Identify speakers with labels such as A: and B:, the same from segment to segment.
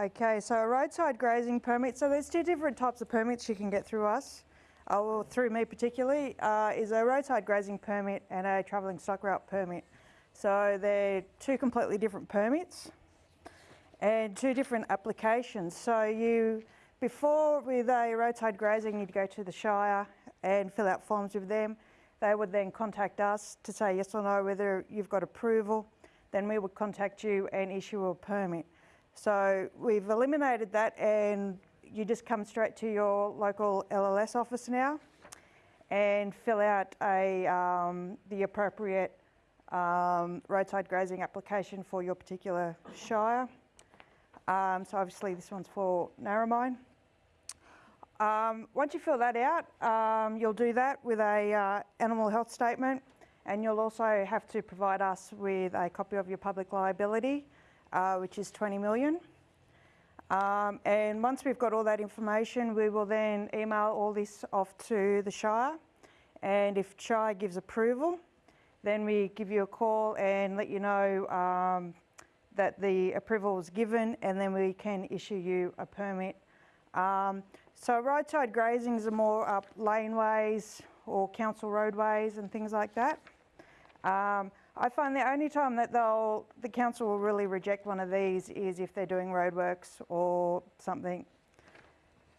A: Okay, so a roadside grazing permit. So there's two different types of permits you can get through us, uh, or through me particularly, uh, is a roadside grazing permit and a travelling stock route permit. So they're two completely different permits and two different applications. So you, before with a roadside grazing, you'd go to the Shire and fill out forms with them. They would then contact us to say yes or no whether you've got approval. Then we would contact you and issue a permit. So we've eliminated that and you just come straight to your local LLS office now and fill out a, um, the appropriate um, roadside grazing application for your particular shire. Um, so obviously this one's for Narromine. Um, once you fill that out, um, you'll do that with a uh, animal health statement and you'll also have to provide us with a copy of your public liability, uh, which is 20 million. Um, and once we've got all that information, we will then email all this off to the Shire. And if Shire gives approval, then we give you a call and let you know um, that the approval was given and then we can issue you a permit. Um, so roadside grazings are more up laneways or council roadways and things like that. Um, I find the only time that they'll, the council will really reject one of these is if they're doing roadworks or something.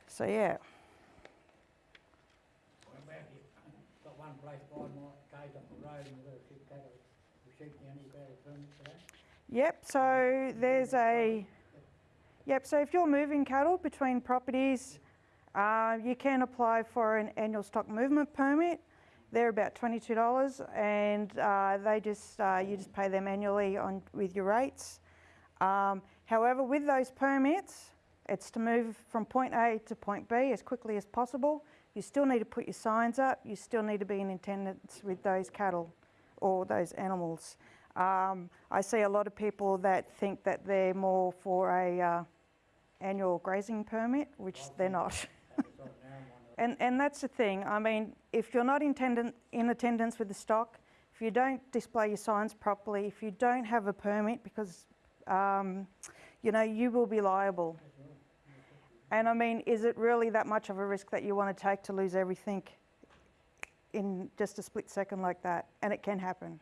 A: So yeah. Yep, so there's a, yep, so if you're moving cattle between properties, uh, you can apply for an annual stock movement permit. They're about $22 and uh, they just, uh, you just pay them annually on with your rates. Um, however, with those permits, it's to move from point A to point B as quickly as possible. You still need to put your signs up. You still need to be in attendance with those cattle or those animals. Um, I see a lot of people that think that they're more for a uh, annual grazing permit, which they're not. and, and that's the thing. I mean, if you're not in attendance with the stock, if you don't display your signs properly, if you don't have a permit, because um, you know you will be liable. And I mean, is it really that much of a risk that you want to take to lose everything in just a split second like that? And it can happen.